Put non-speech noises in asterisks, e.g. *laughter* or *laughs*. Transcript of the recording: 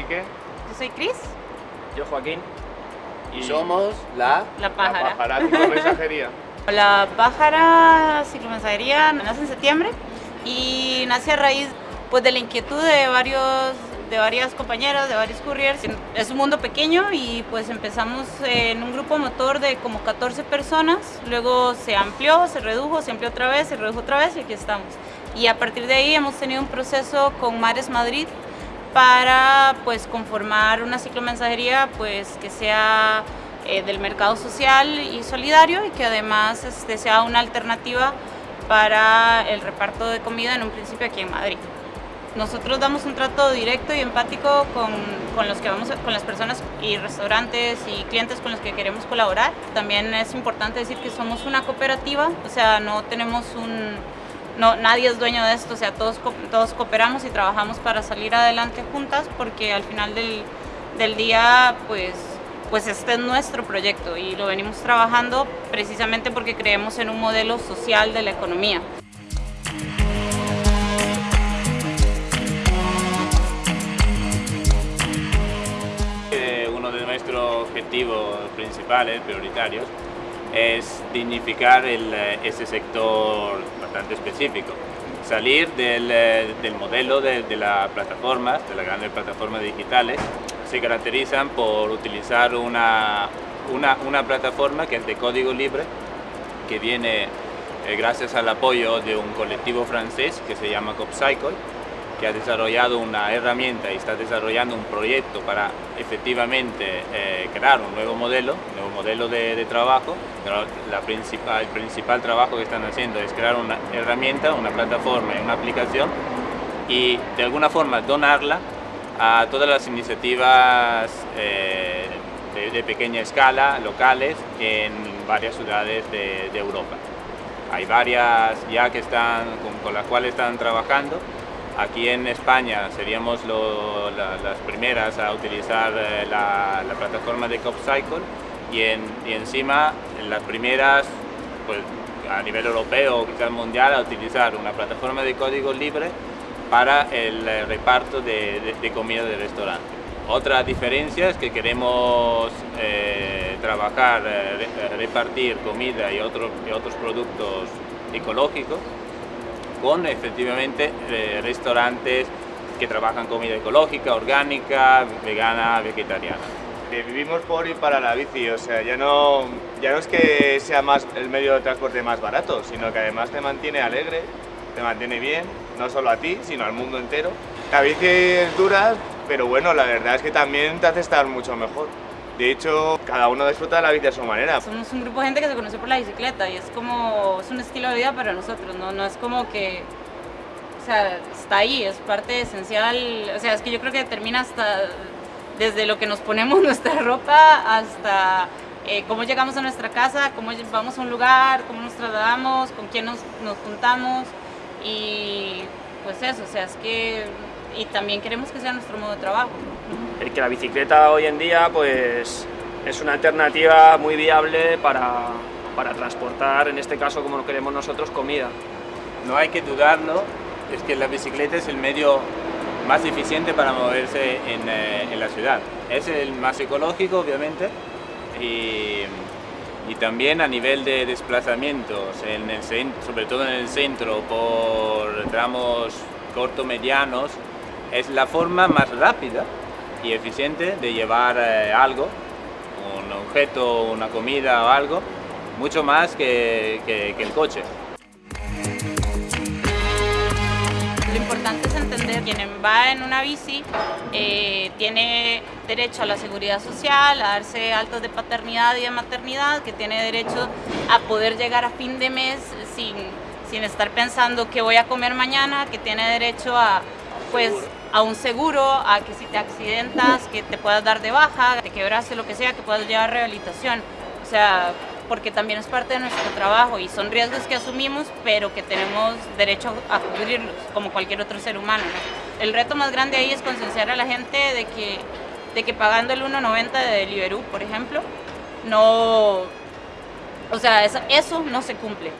Quique. Yo soy Cris. Yo Joaquín. Y somos la... La pájara. La pájara ciclomensajería. *laughs* La pájara ciclomensajería nace en septiembre y nace a raíz pues, de la inquietud de varios de varias compañeras, de varios couriers. Es un mundo pequeño y pues empezamos en un grupo motor de como 14 personas, luego se amplió, se redujo, se amplió otra vez, se redujo otra vez y aquí estamos. Y a partir de ahí hemos tenido un proceso con Mares Madrid para pues conformar una ciclomensajería pues que sea eh, del mercado social y solidario y que además este, sea una alternativa para el reparto de comida en un principio aquí en Madrid. Nosotros damos un trato directo y empático con, con, los que vamos, con las personas y restaurantes y clientes con los que queremos colaborar. También es importante decir que somos una cooperativa, o sea, no tenemos un, no, nadie es dueño de esto, o sea, todos, todos cooperamos y trabajamos para salir adelante juntas porque al final del, del día, pues, pues este es nuestro proyecto y lo venimos trabajando precisamente porque creemos en un modelo social de la economía. Uno de nuestros objetivos principales, prioritarios, es dignificar el, ese sector bastante específico. Salir del, del modelo de, de las plataformas, de las grandes plataformas digitales, se caracterizan por utilizar una, una, una plataforma que es de código libre, que viene eh, gracias al apoyo de un colectivo francés que se llama CopCycle, que ha desarrollado una herramienta y está desarrollando un proyecto para efectivamente eh, crear un nuevo modelo, un nuevo modelo de, de trabajo. La principal, el principal trabajo que están haciendo es crear una herramienta, una plataforma una aplicación y de alguna forma donarla a todas las iniciativas eh, de, pequeña escala, locales, en varias ciudades de, de Europa. Hay varias ya que están, con, con las cuales están trabajando Aquí en España seríamos las primeras a utilizar eh, la, la, plataforma de CopCycle y, en, y encima las primeras pues, a nivel europeo o quizás mundial a utilizar una plataforma de código libre para el eh, reparto de, comida de restaurante. Otra diferencia es que queremos eh, trabajar, repartir comida y otros productos ecológicos con efectivamente eh, restaurantes que trabajan comida ecológica, orgánica, vegana, vegetariana. Vivimos por y para la bici, o sea, ya no, ya no es que sea más el medio de transporte más barato, sino que además te mantiene alegre, te mantiene bien, no solo a ti, sino al mundo entero. La bici es dura, pero bueno, la verdad es que también te hace estar mucho mejor. De hecho, cada uno disfruta de la bici a su manera. Somos un grupo de gente que se conoce por la bicicleta y es como, es un estilo de vida para nosotros, ¿no? No es como que, o sea, está ahí, es parte esencial, o sea, es que yo creo que termina hasta desde lo que nos ponemos *laughs* nuestra ropa hasta eh, cómo llegamos a nuestra casa, cómo vamos a un lugar, cómo nos trasladamos, con quién nos, nos juntamos y pues eso, o sea, es que y también queremos que sea nuestro modo de trabajo. El que la bicicleta hoy en día pues es una alternativa muy viable para, para transportar, en este caso como lo queremos nosotros, comida. No hay que dudarlo, es que la bicicleta es el medio más eficiente para moverse en, eh, en la ciudad. Es el más ecológico, obviamente, y, y, también a nivel de desplazamientos, en el centro, sobre todo en el centro, por tramos corto medianos, es la forma más rápida y eficiente de llevar eh, algo, un objeto, una comida o algo, mucho más que, que, el coche. Lo importante es entender que quien va en una bici eh, tiene derecho a la seguridad social, a darse altas de paternidad y de maternidad, que tiene derecho a poder llegar a fin de mes sin, sin estar pensando qué voy a comer mañana, que tiene derecho a pues a un seguro, a que si te accidentas, que te puedas dar de baja, te quebraste, lo que sea, que puedas llevar rehabilitación. O sea, porque también es parte de nuestro trabajo y son riesgos que asumimos, pero que tenemos derecho a cubrirlos, como cualquier otro ser humano. ¿no? El reto más grande ahí es concienciar a la gente de que, de que pagando el 1.90 de Deliveroo, por ejemplo, no... O sea, eso no se cumple.